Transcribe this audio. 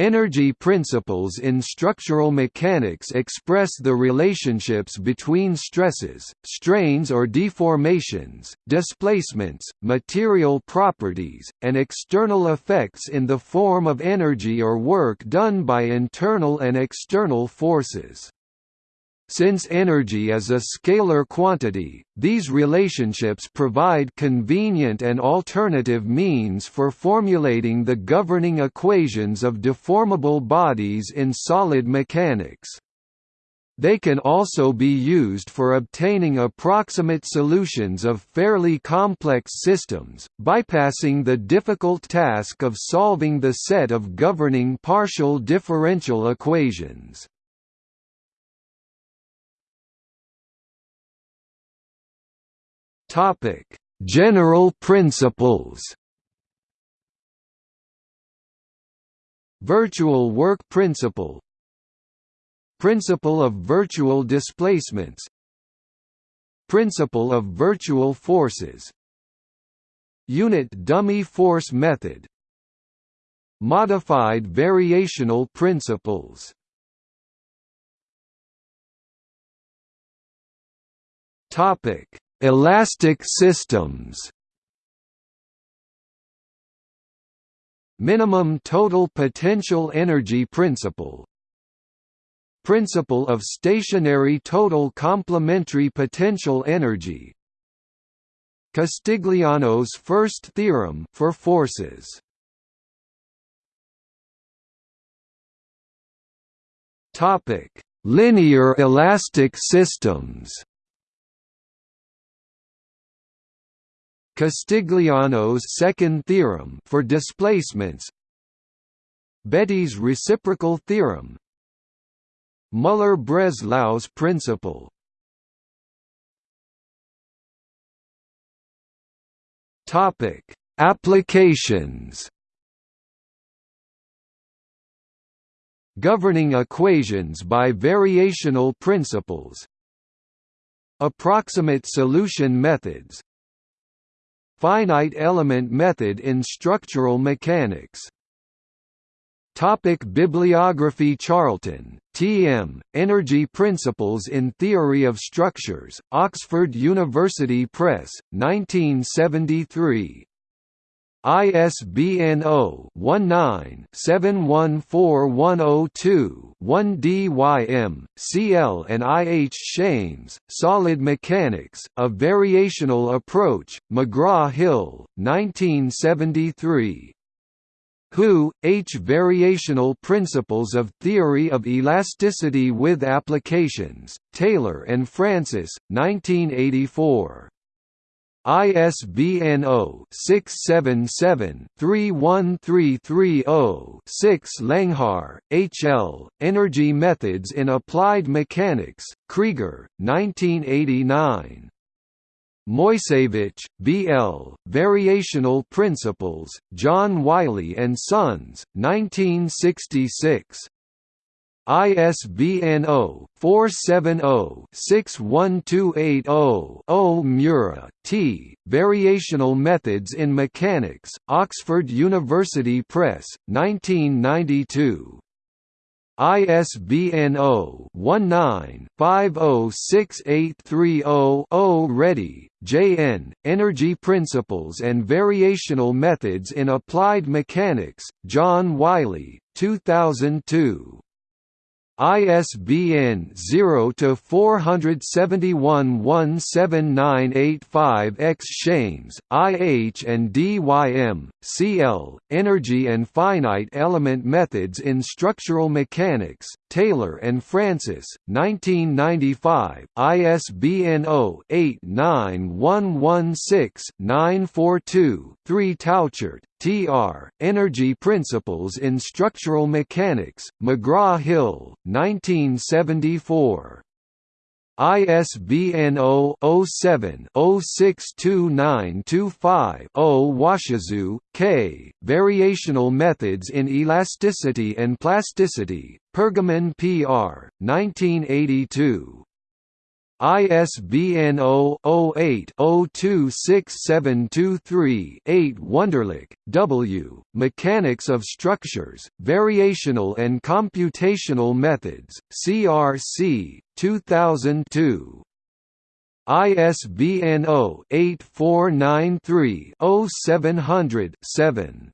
Energy principles in structural mechanics express the relationships between stresses, strains or deformations, displacements, material properties, and external effects in the form of energy or work done by internal and external forces. Since energy is a scalar quantity, these relationships provide convenient and alternative means for formulating the governing equations of deformable bodies in solid mechanics. They can also be used for obtaining approximate solutions of fairly complex systems, bypassing the difficult task of solving the set of governing partial differential equations. Topic: General principles. Virtual work principle Principle of virtual displacements Principle of virtual forces Unit dummy force method Modified variational principles Topic Elastic systems. Minimum total potential energy principle. Principle of stationary total complementary potential energy. Castigliano's first theorem for forces. Topic: Linear elastic systems Castigliano's second theorem for displacements Betti's reciprocal theorem Müller-Breslau's principle Topic: Applications. Governing equations by variational principles. Approximate solution methods. Finite element method in structural mechanics Topic Bibliography Charlton, T. M., Energy Principles in Theory of Structures, Oxford University Press, 1973, ISBN 0-19-714102-1 DYM, CL and IH Shames, Solid Mechanics, A Variational Approach, McGraw-Hill, 1973. Hu, H. Variational Principles of Theory of Elasticity with Applications, Taylor and Francis, 1984. ISBN 0-677-31330-6 Langhaar, H. L., Energy Methods in Applied Mechanics, Krieger, 1989. Moiseiwitsch, B. L., Variational Principles, John Wiley & Sons, 1966. ISBN 0-470-61280-0 Mura, T. Variational Methods in Mechanics, Oxford University Press, 1992. ISBN 0-19-506830-0 Reddy, J. N., Energy Principles and Variational Methods in Applied Mechanics, John Wiley, 2002. ISBN 0-471-17985-X Shames, IH and DYM, CL, Energy and Finite Element Methods in Structural Mechanics, Taylor and Francis, 1995, ISBN 0-89116-942-3 Tauchert, T.R., Energy Principles in Structural Mechanics, McGraw-Hill, 1974. ISBN 0-07-062925-0 Washizu, K., Variational Methods in Elasticity and Plasticity, Pergamon P.R., 1982. ISBN 0-08-026723-8 Wunderlich, W., Mechanics of Structures, Variational and Computational Methods, CRC, 2002. ISBN 0-8493-0700-7.